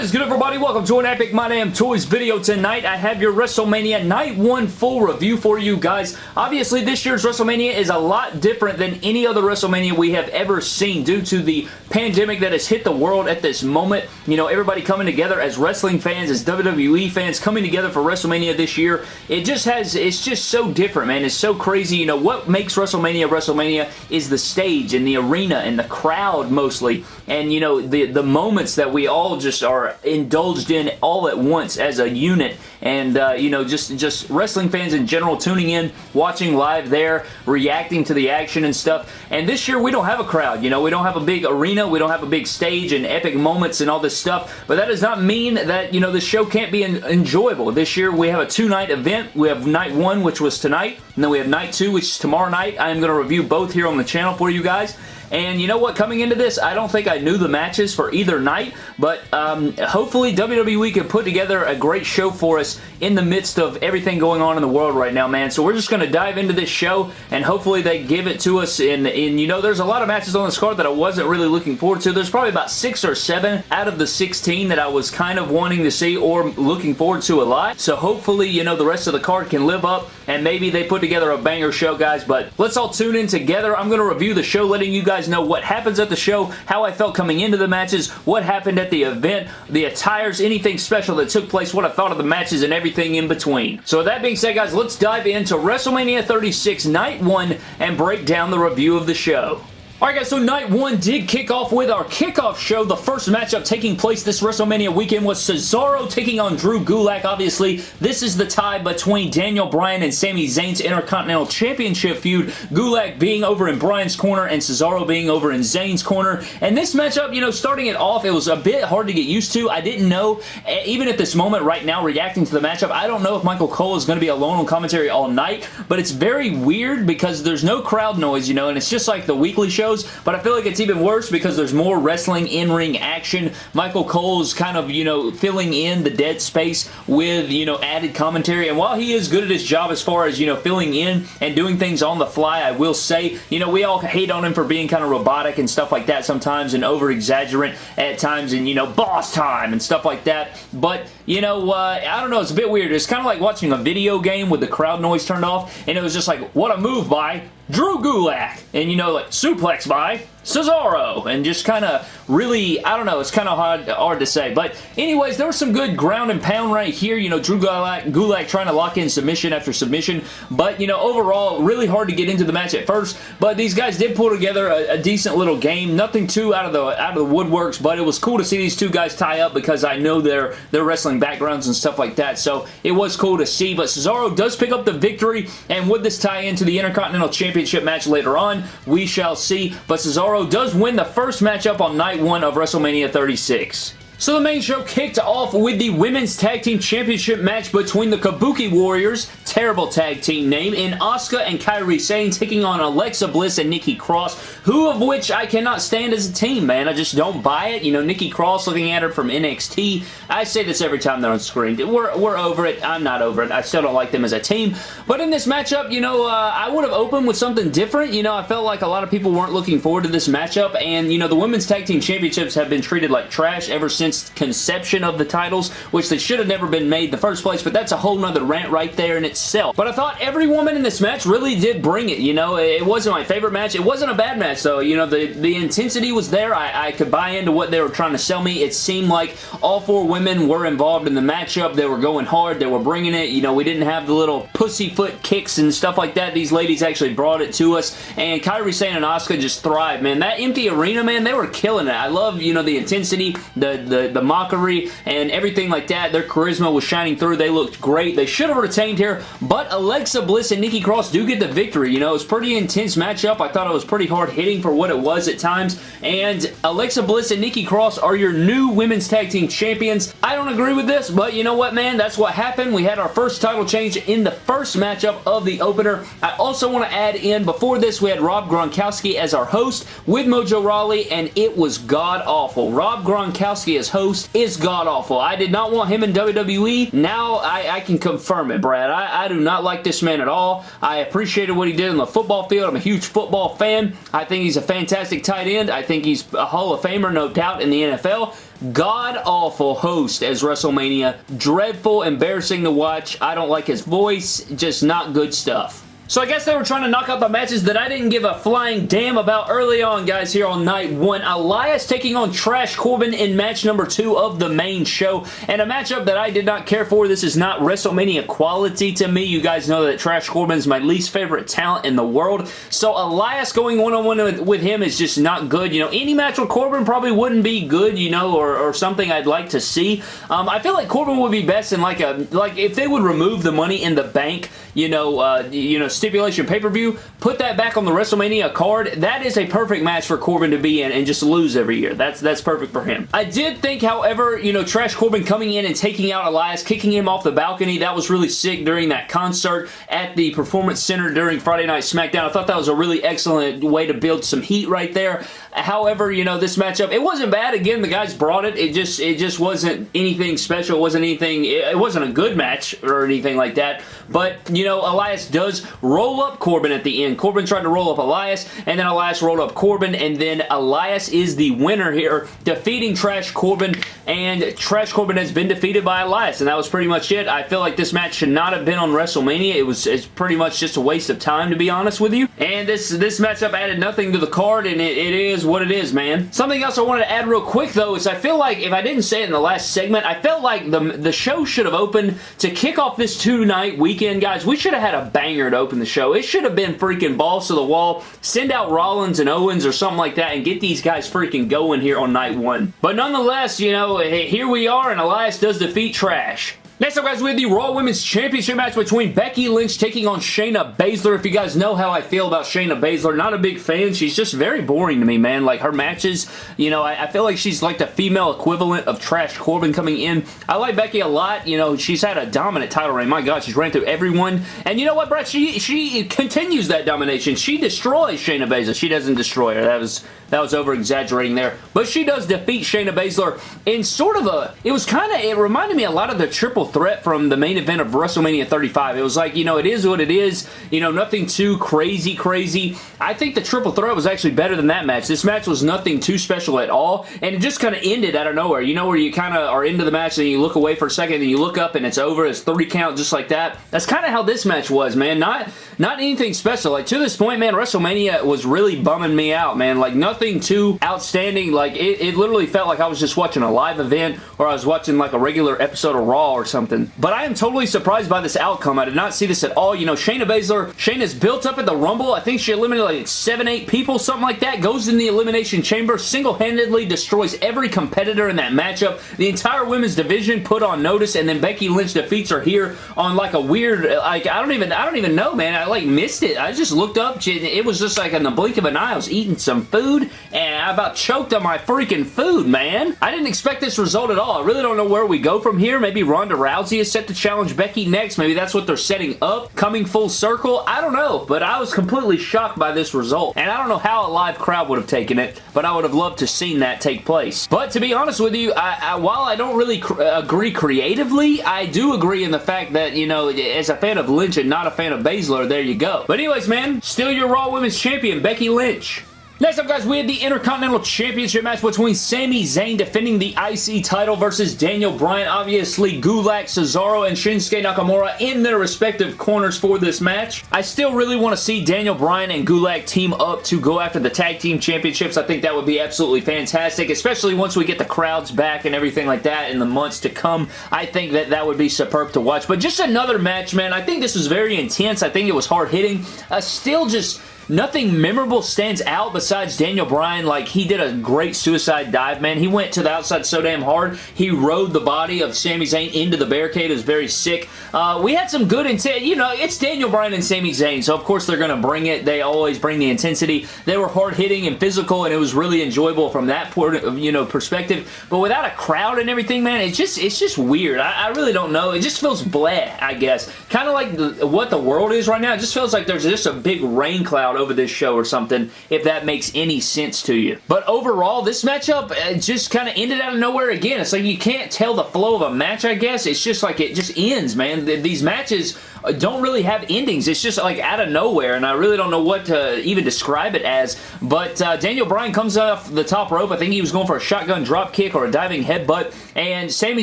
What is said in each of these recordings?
Is good everybody? Welcome to an Epic My Damn Toys video tonight. I have your WrestleMania Night 1 full review for you guys. Obviously this year's WrestleMania is a lot different than any other WrestleMania we have ever seen due to the pandemic that has hit the world at this moment. You know, everybody coming together as wrestling fans, as WWE fans coming together for WrestleMania this year. It just has, it's just so different, man. It's so crazy. You know, what makes WrestleMania WrestleMania is the stage and the arena and the crowd mostly. And, you know, the, the moments that we all just are indulged in all at once as a unit. And uh, you know just just wrestling fans in general tuning in watching live there reacting to the action and stuff. And this year we don't have a crowd you know. We don't have a big arena. We don't have a big stage and epic moments and all this stuff. But that does not mean that you know the show can't be enjoyable. This year we have a two night event. We have night one which was tonight. And then we have night two which is tomorrow night. I am going to review both here on the channel for you guys and you know what? Coming into this, I don't think I knew the matches for either night, but um, hopefully WWE can put together a great show for us in the midst of everything going on in the world right now, man. So we're just going to dive into this show, and hopefully they give it to us in, in, you know, there's a lot of matches on this card that I wasn't really looking forward to. There's probably about six or seven out of the 16 that I was kind of wanting to see or looking forward to a lot. So hopefully, you know, the rest of the card can live up, and maybe they put together a banger show, guys, but let's all tune in together. I'm going to review the show, letting you guys guys know what happens at the show, how I felt coming into the matches, what happened at the event, the attires, anything special that took place, what I thought of the matches, and everything in between. So with that being said, guys, let's dive into WrestleMania 36 Night 1 and break down the review of the show. Alright guys, so night one did kick off with our kickoff show. The first matchup taking place this WrestleMania weekend was Cesaro taking on Drew Gulak. Obviously, this is the tie between Daniel Bryan and Sami Zayn's Intercontinental Championship feud. Gulak being over in Bryan's corner and Cesaro being over in Zayn's corner. And this matchup, you know, starting it off, it was a bit hard to get used to. I didn't know, even at this moment right now, reacting to the matchup, I don't know if Michael Cole is going to be alone on commentary all night, but it's very weird because there's no crowd noise, you know, and it's just like the weekly show but I feel like it's even worse because there's more wrestling in-ring action. Michael Cole's kind of, you know, filling in the dead space with, you know, added commentary, and while he is good at his job as far as, you know, filling in and doing things on the fly, I will say, you know, we all hate on him for being kind of robotic and stuff like that sometimes and over-exaggerant at times and, you know, boss time and stuff like that, but, you know, uh, I don't know, it's a bit weird. It's kind of like watching a video game with the crowd noise turned off, and it was just like, what a move by Drew Gulak. And, you know, like, suplex by Cesaro and just kind of really, I don't know, it's kind of hard, hard to say. But anyways, there was some good ground and pound right here. You know, Drew Gulak, Gulak trying to lock in submission after submission. But, you know, overall, really hard to get into the match at first. But these guys did pull together a, a decent little game. Nothing too out of the out of the woodworks, but it was cool to see these two guys tie up because I know their, their wrestling backgrounds and stuff like that. So it was cool to see. But Cesaro does pick up the victory. And would this tie into the Intercontinental Championship match later on? We shall see. But Cesaro Cesaro does win the first matchup on night one of WrestleMania 36. So the main show kicked off with the Women's Tag Team Championship match between the Kabuki Warriors, terrible tag team name, and Asuka and Kairi Sane taking on Alexa Bliss and Nikki Cross, who of which I cannot stand as a team, man. I just don't buy it. You know, Nikki Cross looking at her from NXT. I say this every time they're on screen. We're, we're over it. I'm not over it. I still don't like them as a team. But in this matchup, you know, uh, I would have opened with something different. You know, I felt like a lot of people weren't looking forward to this matchup, and, you know, the Women's Tag Team Championships have been treated like trash ever since conception of the titles, which they should have never been made the first place, but that's a whole nother rant right there in itself. But I thought every woman in this match really did bring it, you know? It wasn't my favorite match. It wasn't a bad match, though. You know, the, the intensity was there. I, I could buy into what they were trying to sell me. It seemed like all four women were involved in the matchup. They were going hard. They were bringing it. You know, we didn't have the little pussyfoot kicks and stuff like that. These ladies actually brought it to us, and Kairi Sane and Asuka just thrived, man. That empty arena, man, they were killing it. I love, you know, the intensity, the, the the, mockery and everything like that. Their charisma was shining through. They looked great. They should have retained here, but Alexa Bliss and Nikki Cross do get the victory. You know, it was pretty intense matchup. I thought it was pretty hard hitting for what it was at times, and Alexa Bliss and Nikki Cross are your new Women's Tag Team Champions. I don't agree with this, but you know what, man? That's what happened. We had our first title change in the first matchup of the opener. I also want to add in, before this, we had Rob Gronkowski as our host with Mojo Rawley, and it was god-awful. Rob Gronkowski as host is god-awful. I did not want him in WWE. Now I, I can confirm it, Brad. I, I, do not like this man at all. I appreciated what he did on the football field. I'm a huge football fan. I think he's a fantastic tight end. I think he's a Hall of Famer, no doubt, in the NFL. god-awful host as WrestleMania. Dreadful, embarrassing to watch. I don't like his voice. Just not good stuff. So I guess they were trying to knock out the matches that I didn't give a flying damn about early on, guys, here on night one. Elias taking on Trash Corbin in match number two of the main show, and a matchup that I did not care for. This is not WrestleMania quality to me. You guys know that Trash Corbin is my least favorite talent in the world, so Elias going one-on-one -on -one with him is just not good. You know, any match with Corbin probably wouldn't be good, you know, or, or something I'd like to see. Um, I feel like Corbin would be best in like a, like if they would remove the money in the bank, you know, uh, you know, stipulation pay-per-view, put that back on the WrestleMania card. That is a perfect match for Corbin to be in and just lose every year. That's that's perfect for him. I did think, however, you know, Trash Corbin coming in and taking out Elias, kicking him off the balcony, that was really sick during that concert at the Performance Center during Friday Night SmackDown. I thought that was a really excellent way to build some heat right there. However, you know, this matchup, it wasn't bad. Again, the guys brought it. It just it just wasn't anything special. It wasn't anything, it wasn't a good match or anything like that. But, you know, Elias does roll up Corbin at the end. Corbin tried to roll up Elias, and then Elias rolled up Corbin, and then Elias is the winner here, defeating Trash Corbin, and Trash Corbin has been defeated by Elias, and that was pretty much it. I feel like this match should not have been on WrestleMania. It was it's pretty much just a waste of time, to be honest with you. And this, this matchup added nothing to the card, and it, it is what it is, man. Something else I wanted to add real quick, though, is I feel like, if I didn't say it in the last segment, I felt like the, the show should have opened to kick off this two-night weekend, guys. We should have had a banger to open the show. It should have been freaking balls to the wall. Send out Rollins and Owens or something like that and get these guys freaking going here on night one. But nonetheless, you know, here we are and Elias does defeat Trash. Next up, guys, we have the Raw Women's Championship match between Becky Lynch taking on Shayna Baszler. If you guys know how I feel about Shayna Baszler, not a big fan. She's just very boring to me, man. Like, her matches, you know, I, I feel like she's like the female equivalent of Trash Corbin coming in. I like Becky a lot. You know, she's had a dominant title reign. My God, she's ran through everyone. And you know what, Brett? She, she continues that domination. She destroys Shayna Baszler. She doesn't destroy her. That was that was over-exaggerating there. But she does defeat Shayna Baszler in sort of a... It was kind of... It reminded me a lot of the triple threat from the main event of WrestleMania 35. It was like, you know, it is what it is. You know, nothing too crazy, crazy. I think the triple threat was actually better than that match. This match was nothing too special at all, and it just kind of ended out of nowhere. You know where you kind of are into the match and you look away for a second and you look up and it's over. It's three count just like that. That's kind of how this match was, man. Not, not anything special. Like, to this point, man, WrestleMania was really bumming me out, man. Like, nothing too outstanding. Like, it, it literally felt like I was just watching a live event or I was watching like a regular episode of Raw or something. But I am totally surprised by this outcome. I did not see this at all. You know, Shayna Baszler, Shayna's built up at the Rumble. I think she eliminated like seven, eight people, something like that. Goes in the Elimination Chamber, single-handedly destroys every competitor in that matchup. The entire women's division put on notice, and then Becky Lynch defeats her here on like a weird, like, I don't even, I don't even know, man. I like missed it. I just looked up, it was just like in the blink of an eye, I was eating some food, and I about choked on my freaking food, man. I didn't expect this result at all. I really don't know where we go from here. Maybe Ronda Rousey is set to challenge Becky next. Maybe that's what they're setting up, coming full circle. I don't know, but I was completely shocked by this result, and I don't know how a live crowd would have taken it, but I would have loved to seen that take place. But to be honest with you, I, I, while I don't really cr agree creatively, I do agree in the fact that, you know, as a fan of Lynch and not a fan of Baszler, there you go. But anyways, man, still your Raw Women's Champion, Becky Lynch. Next up, guys, we have the Intercontinental Championship match between Sami Zayn defending the IC title versus Daniel Bryan. Obviously, Gulak, Cesaro, and Shinsuke Nakamura in their respective corners for this match. I still really want to see Daniel Bryan and Gulak team up to go after the Tag Team Championships. I think that would be absolutely fantastic, especially once we get the crowds back and everything like that in the months to come. I think that that would be superb to watch. But just another match, man. I think this was very intense. I think it was hard-hitting. Uh, still just Nothing memorable stands out besides Daniel Bryan. Like, he did a great suicide dive, man. He went to the outside so damn hard. He rode the body of Sami Zayn into the barricade. It was very sick. Uh, we had some good intent. You know, it's Daniel Bryan and Sami Zayn, so of course they're going to bring it. They always bring the intensity. They were hard-hitting and physical, and it was really enjoyable from that point of, you know, perspective. But without a crowd and everything, man, it's just it's just weird. I, I really don't know. It just feels bleh, I guess. Kind of like the, what the world is right now. It just feels like there's just a big rain cloud over this show or something, if that makes any sense to you. But overall, this matchup uh, just kind of ended out of nowhere again. It's like you can't tell the flow of a match, I guess. It's just like it just ends, man. These matches uh, don't really have endings. It's just like out of nowhere, and I really don't know what to even describe it as, but uh, Daniel Bryan comes off the top rope. I think he was going for a shotgun drop kick or a diving headbutt, and Sami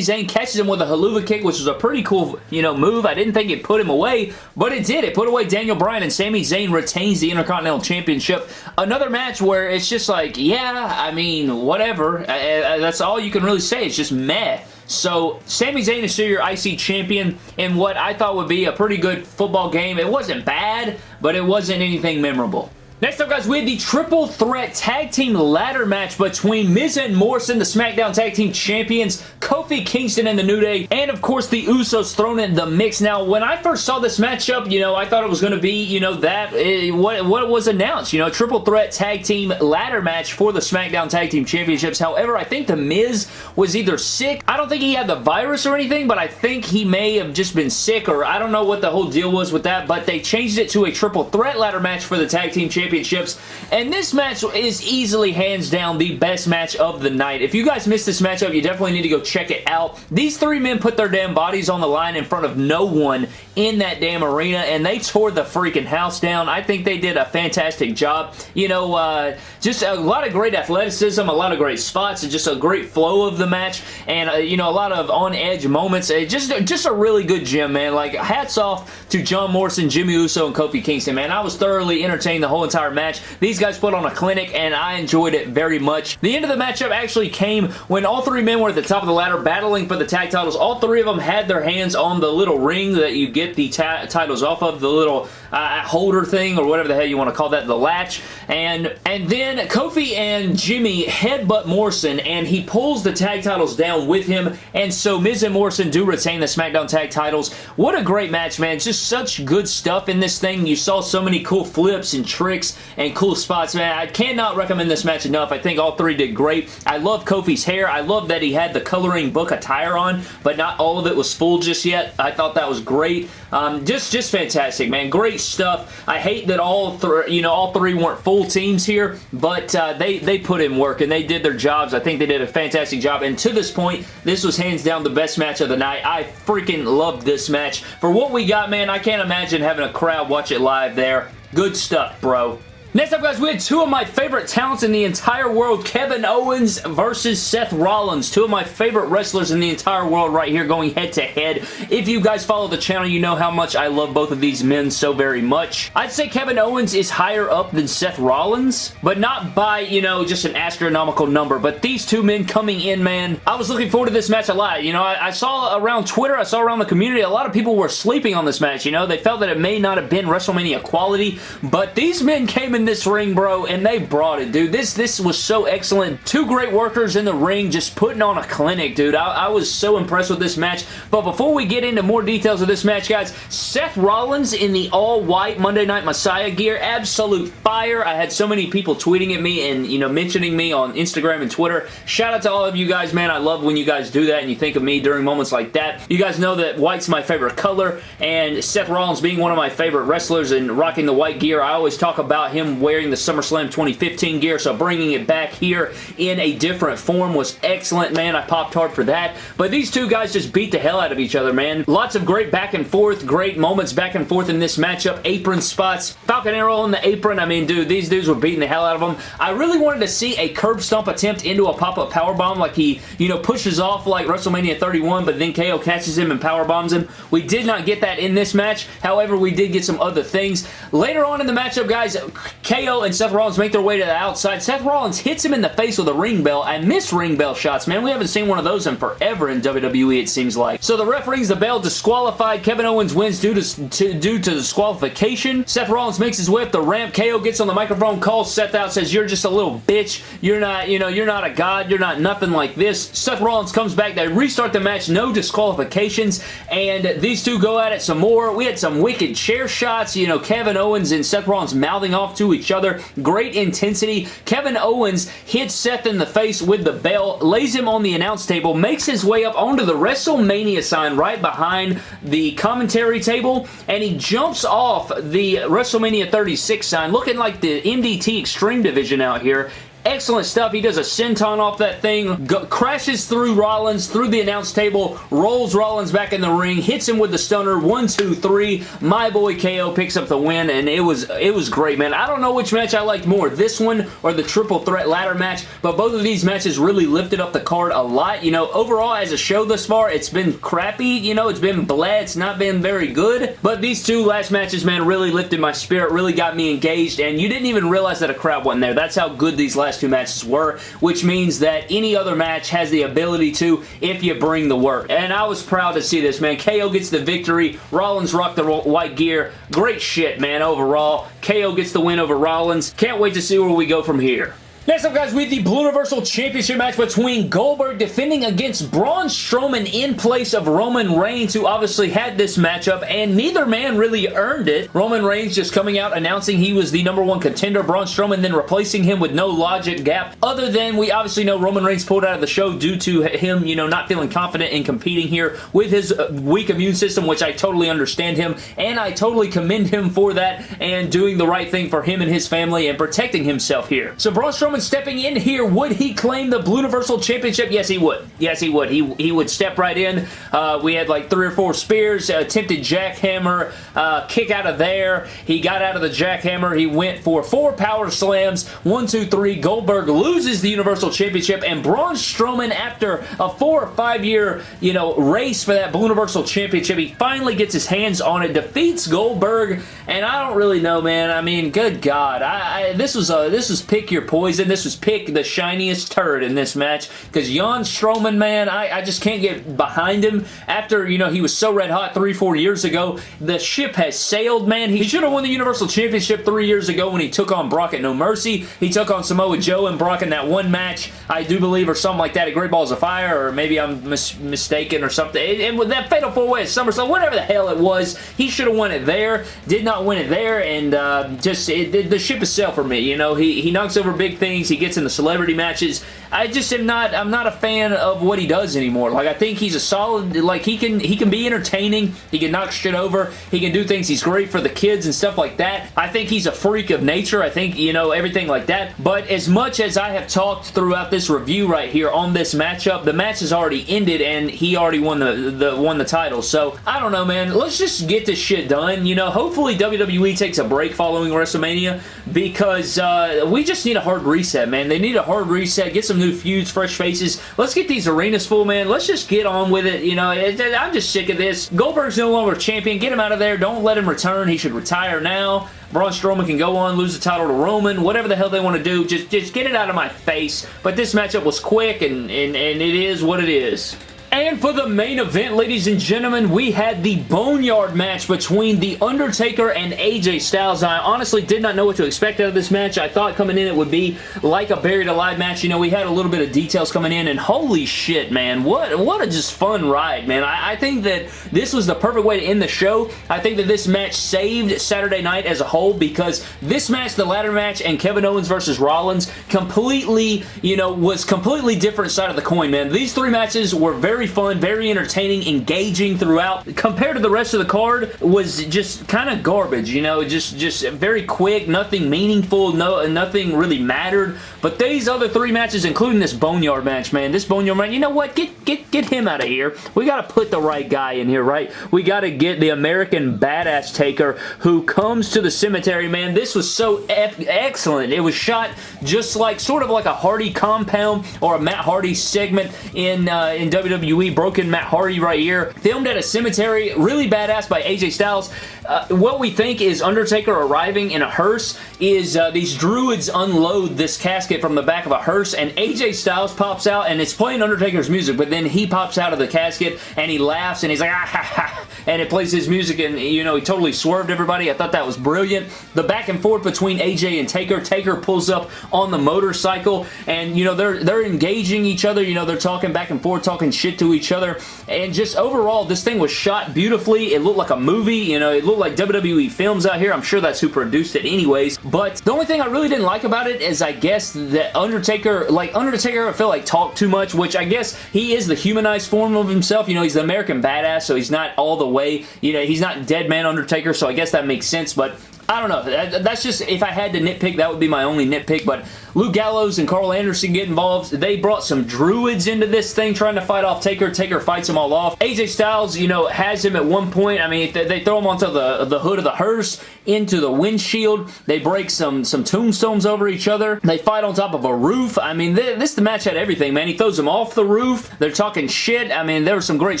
Zayn catches him with a Helluva kick, which was a pretty cool, you know, move. I didn't think it put him away, but it did. It put away Daniel Bryan, and Sami Zayn retains the Intercontinental Championship. Another match where it's just like, yeah, I mean, whatever. Uh, uh, that's all you can really say. It's just meh. So, Sami Zayn is still your IC champion in what I thought would be a pretty good football game. It wasn't bad, but it wasn't anything memorable. Next up, guys, we have the Triple Threat Tag Team Ladder match between Miz and Morrison, the SmackDown Tag Team Champions, Kofi Kingston and the New Day, and, of course, the Usos thrown in the mix. Now, when I first saw this matchup, you know, I thought it was going to be, you know, that, uh, what, what was announced, you know, Triple Threat Tag Team Ladder match for the SmackDown Tag Team Championships. However, I think The Miz was either sick. I don't think he had the virus or anything, but I think he may have just been sick, or I don't know what the whole deal was with that, but they changed it to a Triple Threat Ladder match for the Tag Team Championships. And this match is easily, hands down, the best match of the night. If you guys missed this matchup, you definitely need to go check it out. These three men put their damn bodies on the line in front of no one in that damn arena, and they tore the freaking house down. I think they did a fantastic job. You know, uh, just a lot of great athleticism, a lot of great spots, and just a great flow of the match, and, uh, you know, a lot of on-edge moments. Just, just a really good gym, man. Like, hats off to John Morrison, Jimmy Uso, and Kofi Kingston, man. I was thoroughly entertained the whole entire match. These guys put on a clinic, and I enjoyed it very much. The end of the matchup actually came when all three men were at the top of the ladder battling for the tag titles. All three of them had their hands on the little ring that you get the titles off of, the little uh, holder thing, or whatever the hell you want to call that, the latch. And, and then Kofi and Jimmy headbutt Morrison, and he pulls the tag titles down with him, and so Miz and Morrison do retain the SmackDown tag titles. What a great match, man. Just such good stuff in this thing. You saw so many cool flips and tricks and cool spots, man. I cannot recommend this match enough. I think all three did great. I love Kofi's hair. I love that he had the coloring book attire on, but not all of it was full just yet. I thought that was great. Um, just, just fantastic, man. Great stuff. I hate that all three, you know, all three weren't full teams here, but uh, they, they put in work and they did their jobs. I think they did a fantastic job, and to this point, this was hands down the best match of the night. I freaking loved this match. For what we got, man, I can't imagine having a crowd watch it live there. Good stuff, bro. Next up, guys, we had two of my favorite talents in the entire world, Kevin Owens versus Seth Rollins. Two of my favorite wrestlers in the entire world right here going head-to-head. -head. If you guys follow the channel, you know how much I love both of these men so very much. I'd say Kevin Owens is higher up than Seth Rollins, but not by, you know, just an astronomical number. But these two men coming in, man, I was looking forward to this match a lot. You know, I, I saw around Twitter, I saw around the community, a lot of people were sleeping on this match, you know? They felt that it may not have been WrestleMania quality, but these men came in this ring, bro, and they brought it, dude. This this was so excellent. Two great workers in the ring just putting on a clinic, dude. I, I was so impressed with this match. But before we get into more details of this match, guys, Seth Rollins in the all-white Monday Night Messiah gear, absolute fire. I had so many people tweeting at me and, you know, mentioning me on Instagram and Twitter. Shout out to all of you guys, man. I love when you guys do that and you think of me during moments like that. You guys know that white's my favorite color, and Seth Rollins being one of my favorite wrestlers and rocking the white gear, I always talk about him wearing the SummerSlam 2015 gear, so bringing it back here in a different form was excellent, man. I popped hard for that. But these two guys just beat the hell out of each other, man. Lots of great back and forth, great moments back and forth in this matchup. Apron spots, Falcon Arrow on the apron. I mean, dude, these dudes were beating the hell out of them. I really wanted to see a curb stomp attempt into a pop-up powerbomb like he, you know, pushes off like WrestleMania 31, but then KO catches him and powerbombs him. We did not get that in this match. However, we did get some other things. Later on in the matchup, guys, KO and Seth Rollins make their way to the outside. Seth Rollins hits him in the face with a ring bell. I miss ring bell shots, man. We haven't seen one of those in forever in WWE, it seems like. So the ref rings the bell disqualified. Kevin Owens wins due to, to, due to disqualification. Seth Rollins makes his way up the ramp. KO gets on the microphone, calls Seth out, says, you're just a little bitch. You're not, you know, you're not a god. You're not nothing like this. Seth Rollins comes back. They restart the match. No disqualifications. And these two go at it some more. We had some wicked chair shots. You know, Kevin Owens and Seth Rollins mouthing off to each other. Great intensity. Kevin Owens hits Seth in the face with the bell, lays him on the announce table, makes his way up onto the WrestleMania sign right behind the commentary table, and he jumps off the WrestleMania 36 sign, looking like the MDT Extreme Division out here, Excellent stuff. He does a senton off that thing, go, crashes through Rollins, through the announce table, rolls Rollins back in the ring, hits him with the stunner. One, two, three. My boy KO picks up the win, and it was it was great, man. I don't know which match I liked more, this one or the triple threat ladder match, but both of these matches really lifted up the card a lot. You know, overall, as a show thus far, it's been crappy. You know, it's been blah. It's not been very good, but these two last matches, man, really lifted my spirit, really got me engaged, and you didn't even realize that a crowd wasn't there. That's how good these last two matches were, which means that any other match has the ability to if you bring the work. And I was proud to see this, man. KO gets the victory. Rollins rocked the white gear. Great shit, man, overall. KO gets the win over Rollins. Can't wait to see where we go from here. Next up, guys, we have the Blue Universal Championship match between Goldberg defending against Braun Strowman in place of Roman Reigns, who obviously had this matchup, and neither man really earned it. Roman Reigns just coming out announcing he was the number one contender. Braun Strowman then replacing him with no logic gap, other than we obviously know Roman Reigns pulled out of the show due to him, you know, not feeling confident in competing here with his uh, weak immune system, which I totally understand him, and I totally commend him for that and doing the right thing for him and his family and protecting himself here. So Braun Strowman stepping in here, would he claim the Blue Universal Championship? Yes, he would. Yes, he would. He, he would step right in. Uh, we had like three or four spears, uh, attempted jackhammer, uh, kick out of there. He got out of the jackhammer. He went for four power slams. One, two, three. Goldberg loses the Universal Championship, and Braun Strowman, after a four or five year, you know, race for that Blue Universal Championship, he finally gets his hands on it, defeats Goldberg, and I don't really know, man. I mean, good God. I, I this was a, this was pick your poison this was pick the shiniest turd in this match because Jan Strowman, man, I, I just can't get behind him. After, you know, he was so red hot three, four years ago, the ship has sailed, man. He should have won the Universal Championship three years ago when he took on Brock at No Mercy. He took on Samoa Joe and Brock in that one match, I do believe, or something like that at Great Balls of Fire, or maybe I'm mis mistaken or something. And with that Fatal 4-Way at SummerSlam, whatever the hell it was, he should have won it there. Did not win it there, and uh, just, it, the ship is sailed for me. You know, he, he knocks over big things he gets in the celebrity matches. I just am not, I'm not a fan of what he does anymore. Like, I think he's a solid, like, he can, he can be entertaining. He can knock shit over. He can do things. He's great for the kids and stuff like that. I think he's a freak of nature. I think, you know, everything like that. But as much as I have talked throughout this review right here on this matchup, the match has already ended and he already won the, the won the title. So, I don't know, man. Let's just get this shit done. You know, hopefully WWE takes a break following WrestleMania because uh, we just need a hard reset, man. They need a hard reset. Get some new feuds, fresh faces. Let's get these arenas full, man. Let's just get on with it. You know, I'm just sick of this. Goldberg's no longer champion. Get him out of there. Don't let him return. He should retire now. Braun Strowman can go on, lose the title to Roman, whatever the hell they want to do. Just, just get it out of my face. But this matchup was quick, and, and, and it is what it is. And for the main event, ladies and gentlemen, we had the Boneyard match between The Undertaker and AJ Styles. I honestly did not know what to expect out of this match. I thought coming in it would be like a Buried Alive match. You know, we had a little bit of details coming in, and holy shit, man. What, what a just fun ride, man. I, I think that this was the perfect way to end the show. I think that this match saved Saturday night as a whole because this match, the ladder match, and Kevin Owens versus Rollins completely, you know, was completely different side of the coin, man. These three matches were very fun, very entertaining, engaging throughout. Compared to the rest of the card, was just kind of garbage, you know, just just very quick, nothing meaningful, no nothing really mattered. But these other three matches, including this Boneyard match, man, this Boneyard match, you know what? Get get get him out of here. We got to put the right guy in here, right? We got to get the American Badass Taker who comes to the cemetery, man. This was so excellent. It was shot just like, sort of like a Hardy compound or a Matt Hardy segment in, uh, in WWE WWE Broken Matt Hardy right here. Filmed at a cemetery. Really badass by AJ Styles. Uh, what we think is Undertaker arriving in a hearse is uh, these druids unload this casket from the back of a hearse and AJ Styles pops out and it's playing Undertaker's music but then he pops out of the casket and he laughs and he's like ah ha ha and it plays his music and, you know, he totally swerved everybody. I thought that was brilliant. The back and forth between AJ and Taker. Taker pulls up on the motorcycle and, you know, they're, they're engaging each other. You know, they're talking back and forth, talking shit to each other. And just overall, this thing was shot beautifully. It looked like a movie. You know, it looked like WWE films out here. I'm sure that's who produced it anyways. But the only thing I really didn't like about it is I guess that Undertaker, like Undertaker I feel like talked too much, which I guess he is the humanized form of himself. You know, he's the American badass, so he's not all the way, you know, he's not Dead Man Undertaker, so I guess that makes sense, but I don't know. That's just, if I had to nitpick, that would be my only nitpick, but Luke Gallows and Karl Anderson get involved. They brought some druids into this thing trying to fight off Taker. Taker fights them all off. AJ Styles, you know, has him at one point. I mean, they throw him onto the, the hood of the hearse, into the windshield. They break some, some tombstones over each other. They fight on top of a roof. I mean, this the match had everything, man. He throws them off the roof. They're talking shit. I mean, there was some great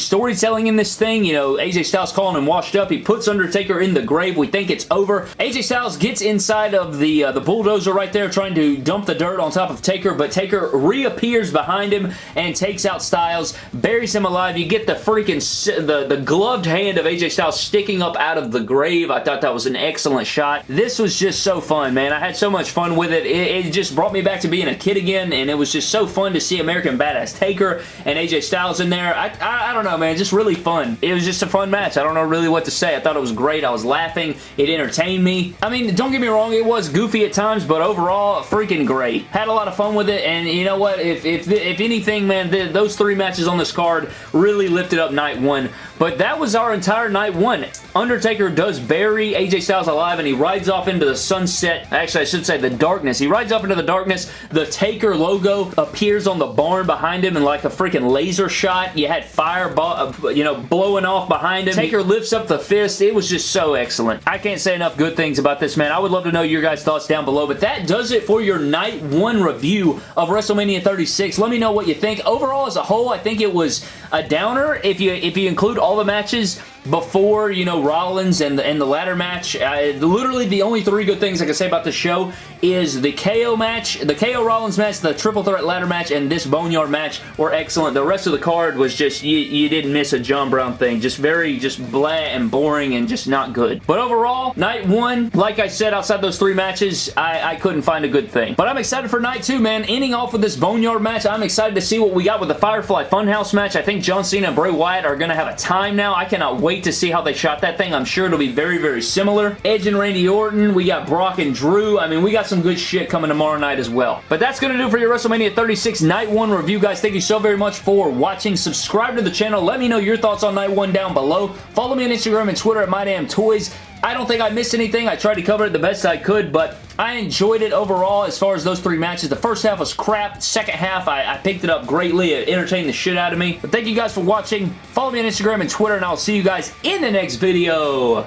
storytelling in this thing. You know, AJ Styles calling him washed up. He puts Undertaker in the grave. We think it's over. AJ Styles gets inside of the, uh, the bulldozer right there trying to dump the dirt on top of Taker, but Taker reappears behind him and takes out Styles, buries him alive. You get the freaking, the, the gloved hand of AJ Styles sticking up out of the grave. I thought that was an excellent shot. This was just so fun, man. I had so much fun with it. It, it just brought me back to being a kid again, and it was just so fun to see American Badass Taker and AJ Styles in there. I, I, I don't know, man. Just really fun. It was just a fun match. I don't know really what to say. I thought it was great. I was laughing. It entertained me. I mean, don't get me wrong. It was goofy at times, but overall, freaking great. Had a lot of fun with it, and you know what? If, if, if anything, man, the, those three matches on this card really lifted up night one. But that was our entire night one. Undertaker does bury AJ Styles alive, and he rides off into the sunset. Actually, I should say the darkness. He rides off into the darkness. The Taker logo appears on the barn behind him in like a freaking laser shot. You had fire, uh, you know, blowing off behind him. Taker lifts up the fist. It was just so excellent. I can't say enough good things about this, man. I would love to know your guys' thoughts down below, but that does it for your night one review of WrestleMania 36. Let me know what you think. Overall, as a whole, I think it was a downer. If you if you include all the matches, before, you know, Rollins and the, and the ladder match. Uh, literally the only three good things I can say about the show is the KO match, the KO Rollins match, the triple threat ladder match, and this Boneyard match were excellent. The rest of the card was just, you, you didn't miss a John Brown thing. Just very, just blah and boring and just not good. But overall, night one, like I said, outside those three matches, I, I couldn't find a good thing. But I'm excited for night two, man. Ending off with this Boneyard match, I'm excited to see what we got with the Firefly Funhouse match. I think John Cena and Bray Wyatt are going to have a time now. I cannot wait to see how they shot that thing. I'm sure it'll be very, very similar. Edge and Randy Orton. We got Brock and Drew. I mean, we got some good shit coming tomorrow night as well. But that's going to do for your WrestleMania 36 Night 1 review, guys. Thank you so very much for watching. Subscribe to the channel. Let me know your thoughts on Night 1 down below. Follow me on Instagram and Twitter at MyDamnToys. I don't think I missed anything. I tried to cover it the best I could, but I enjoyed it overall as far as those three matches. The first half was crap. Second half, I, I picked it up greatly. It entertained the shit out of me. But thank you guys for watching. Follow me on Instagram and Twitter, and I'll see you guys in the next video.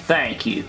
Thank you.